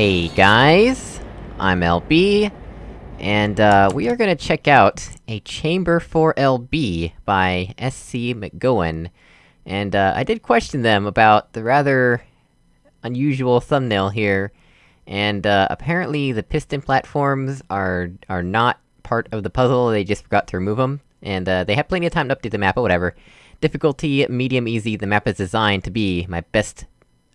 Hey guys, I'm LB, and uh, we are gonna check out a Chamber for LB by SC McGowan. And uh, I did question them about the rather unusual thumbnail here, and uh, apparently the piston platforms are- are not part of the puzzle, they just forgot to remove them. And uh, they have plenty of time to update the map, but whatever. Difficulty, medium, easy, the map is designed to be my best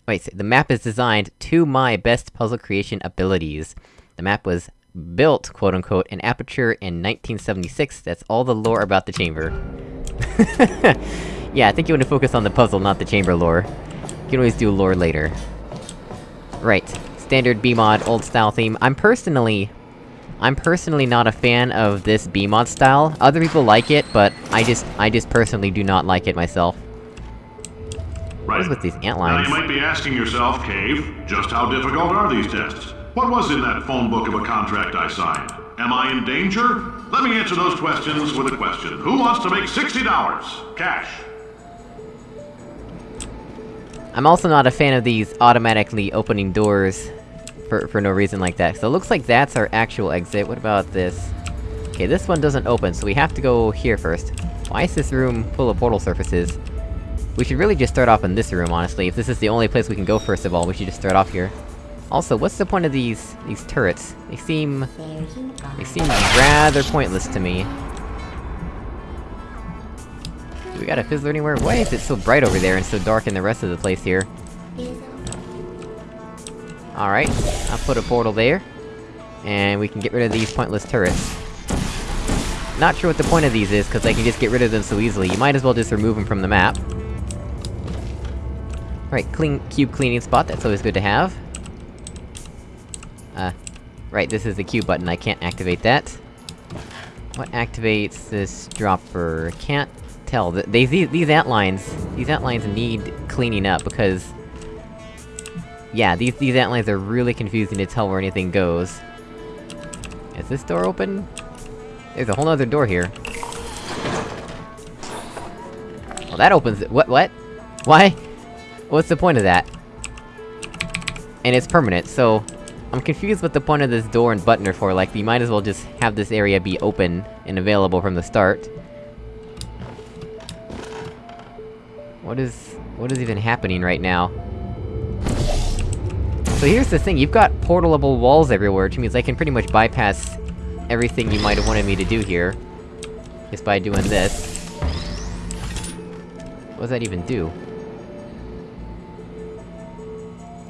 Wait, so the map is designed to my best puzzle creation abilities. The map was built, quote-unquote, in Aperture in 1976, that's all the lore about the chamber. yeah, I think you want to focus on the puzzle, not the chamber lore. You can always do lore later. Right. Standard B-mod, old-style theme. I'm personally... I'm personally not a fan of this B-mod style. Other people like it, but I just- I just personally do not like it myself. What is with these ant Now you might be asking yourself, Cave, just how difficult are these tests? What was in that phone book of a contract I signed? Am I in danger? Let me answer those questions with a question. Who wants to make $60? Cash. I'm also not a fan of these automatically opening doors for- for no reason like that. So it looks like that's our actual exit, what about this? Okay, this one doesn't open, so we have to go here first. Why is this room full of portal surfaces? We should really just start off in this room, honestly. If this is the only place we can go first of all, we should just start off here. Also, what's the point of these- these turrets? They seem... They seem rather pointless to me. Do we got a fizzler anywhere? Why is it so bright over there and so dark in the rest of the place here? Alright, I'll put a portal there. And we can get rid of these pointless turrets. Not sure what the point of these is, cause I can just get rid of them so easily. You might as well just remove them from the map. Right, clean- cube cleaning spot, that's always good to have. Uh, right, this is the cube button, I can't activate that. What activates this dropper? Can't tell. Th- They- these- these ant lines- these ant lines need cleaning up, because... Yeah, these- these ant lines are really confusing to tell where anything goes. Is this door open? There's a whole other door here. Well, that opens it- what- what? Why? What's the point of that? And it's permanent, so... I'm confused what the point of this door and button are for, like, we might as well just have this area be open and available from the start. What is... what is even happening right now? So here's the thing, you've got portalable walls everywhere, which means I can pretty much bypass everything you might have wanted me to do here. Just by doing this. What does that even do?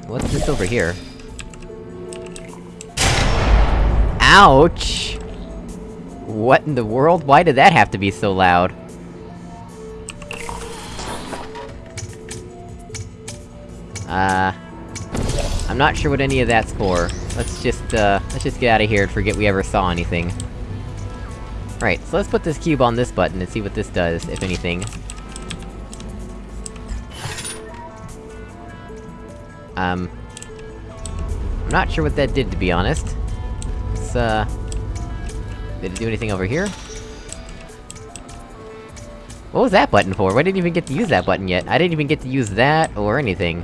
What's this over here? Ouch! What in the world? Why did that have to be so loud? Uh... I'm not sure what any of that's for. Let's just, uh, let's just get out of here and forget we ever saw anything. Right, so let's put this cube on this button and see what this does, if anything. Um... I'm not sure what that did, to be honest. It's, uh... Did it do anything over here? What was that button for? Why didn't even get to use that button yet? I didn't even get to use that, or anything.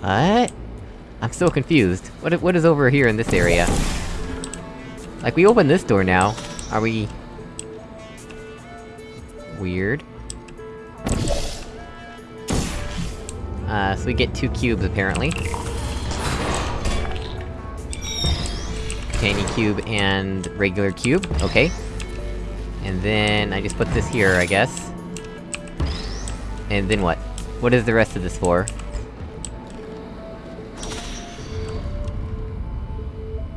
What? I'm so confused. What what is over here in this area? Like, we open this door now. Are we... Weird. Uh, so we get two cubes, apparently. Tiny cube and regular cube, okay. And then I just put this here, I guess. And then what? What is the rest of this for?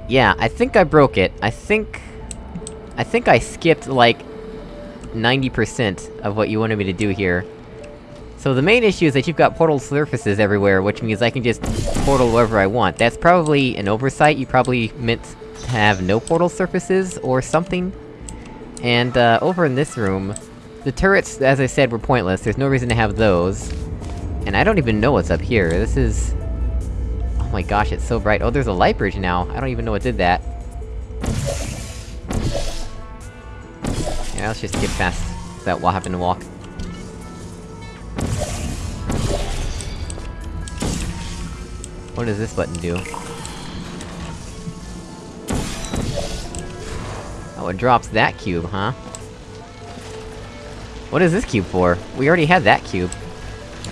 Yeah, I think I broke it. I think... I think I skipped, like... 90% of what you wanted me to do here. So the main issue is that you've got portal surfaces everywhere, which means I can just portal wherever I want. That's probably an oversight, you probably meant to have no portal surfaces, or something? And, uh, over in this room... The turrets, as I said, were pointless, there's no reason to have those. And I don't even know what's up here, this is... Oh my gosh, it's so bright. Oh, there's a light bridge now. I don't even know what did that. Yeah, let's just get past that we'll happen to walk. What does this button do? Oh, it drops that cube, huh? What is this cube for? We already had that cube.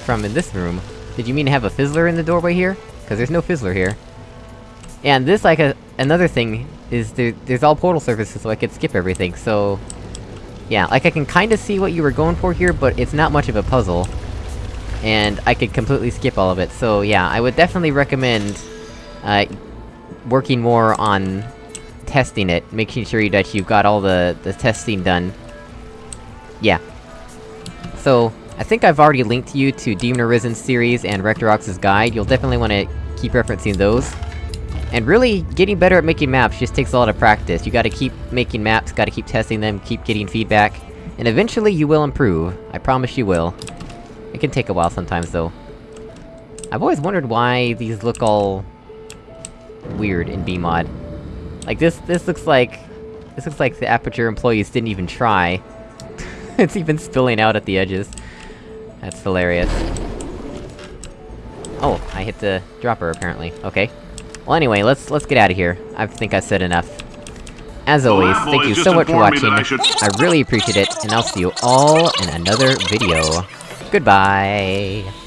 From in this room. Did you mean to have a fizzler in the doorway here? Cause there's no fizzler here. And this, like, a- another thing, is there- there's all portal surfaces, so I could skip everything, so... Yeah, like I can kinda see what you were going for here, but it's not much of a puzzle. And I could completely skip all of it, so yeah, I would definitely recommend, uh, working more on testing it, making sure that you've got all the, the testing done. Yeah. So, I think I've already linked you to Demon Arisen's series and Rectorox's guide, you'll definitely wanna keep referencing those. And really, getting better at making maps just takes a lot of practice. You gotta keep making maps, gotta keep testing them, keep getting feedback, and eventually you will improve. I promise you will. It can take a while sometimes, though. I've always wondered why these look all... weird in BMod. Like, this- this looks like... This looks like the Aperture employees didn't even try. it's even spilling out at the edges. That's hilarious. Oh, I hit the dropper, apparently. Okay. Well anyway, let's- let's get out of here. I think I've said enough. As always, thank you so much for watching, I I really appreciate it, and I'll see you all in another video. Goodbye!